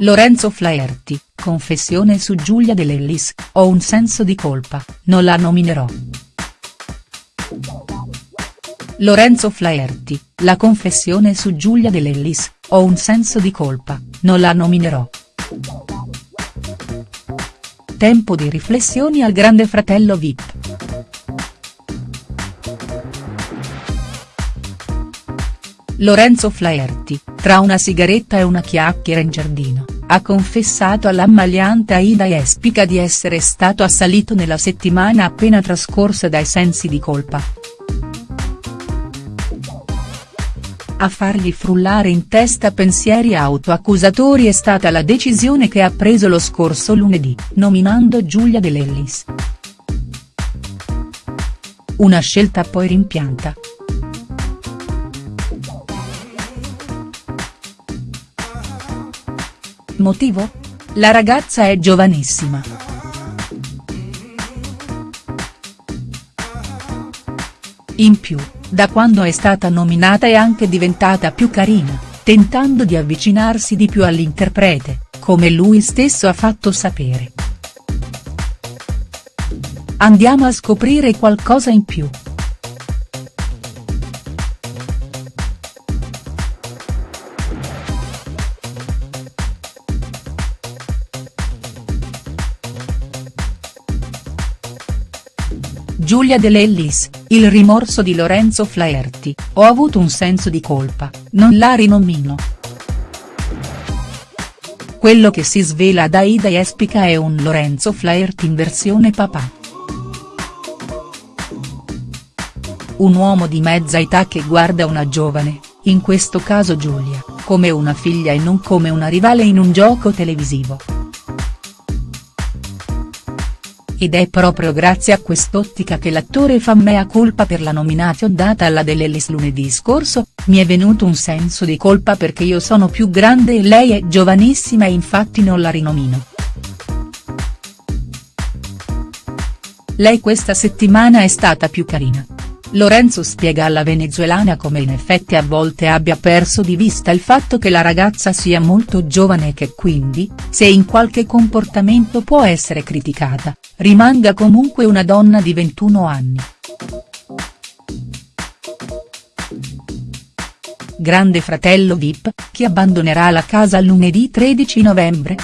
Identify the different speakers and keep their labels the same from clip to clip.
Speaker 1: Lorenzo Flaherty, confessione su Giulia De Lellis, ho un senso di colpa, non la nominerò. Lorenzo Flaherty, la confessione su Giulia De ho un senso di colpa, non la nominerò. Tempo di riflessioni al grande fratello Vip. Lorenzo Flaherty, tra una sigaretta e una chiacchiera in giardino, ha confessato all'ammaliante Aida Espica di essere stato assalito nella settimana appena trascorsa dai sensi di colpa. A fargli frullare in testa pensieri autoaccusatori è stata la decisione che ha preso lo scorso lunedì, nominando Giulia De Lellis. Una scelta poi rimpianta. Motivo? La ragazza è giovanissima. In più, da quando è stata nominata è anche diventata più carina, tentando di avvicinarsi di più all'interprete, come lui stesso ha fatto sapere. Andiamo a scoprire qualcosa in più. Giulia De Lellis, il rimorso di Lorenzo Flaherty, ho avuto un senso di colpa, non la rinomino. Quello che si svela da Ida Espica è un Lorenzo Flaherty in versione papà. Un uomo di mezza età che guarda una giovane, in questo caso Giulia, come una figlia e non come una rivale in un gioco televisivo. Ed è proprio grazie a quest'ottica che l'attore fa mea colpa per la nomination data alla dell'Ellis lunedì scorso, mi è venuto un senso di colpa perché io sono più grande e lei è giovanissima e infatti non la rinomino. Lei questa settimana è stata più carina. Lorenzo spiega alla venezuelana come in effetti a volte abbia perso di vista il fatto che la ragazza sia molto giovane e che quindi, se in qualche comportamento può essere criticata, rimanga comunque una donna di 21 anni. Grande fratello Vip, chi abbandonerà la casa lunedì 13 novembre?.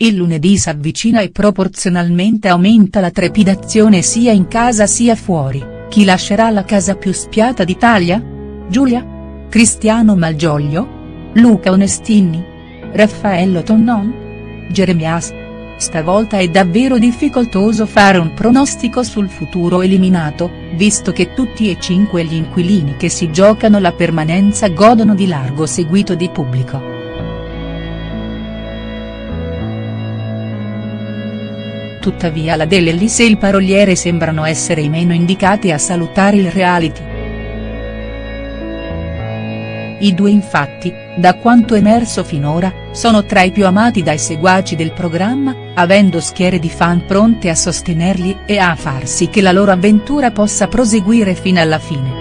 Speaker 1: Il lunedì s'avvicina e proporzionalmente aumenta la trepidazione sia in casa sia fuori, chi lascerà la casa più spiata d'Italia? Giulia? Cristiano Malgioglio? Luca Onestini? Raffaello Tonnon? Jeremias? Stavolta è davvero difficoltoso fare un pronostico sul futuro eliminato, visto che tutti e cinque gli inquilini che si giocano la permanenza godono di largo seguito di pubblico. Tuttavia la Dell'Ellis e il paroliere sembrano essere i meno indicati a salutare il reality. I due infatti, da quanto emerso finora, sono tra i più amati dai seguaci del programma, avendo schiere di fan pronte a sostenerli e a far sì che la loro avventura possa proseguire fino alla fine.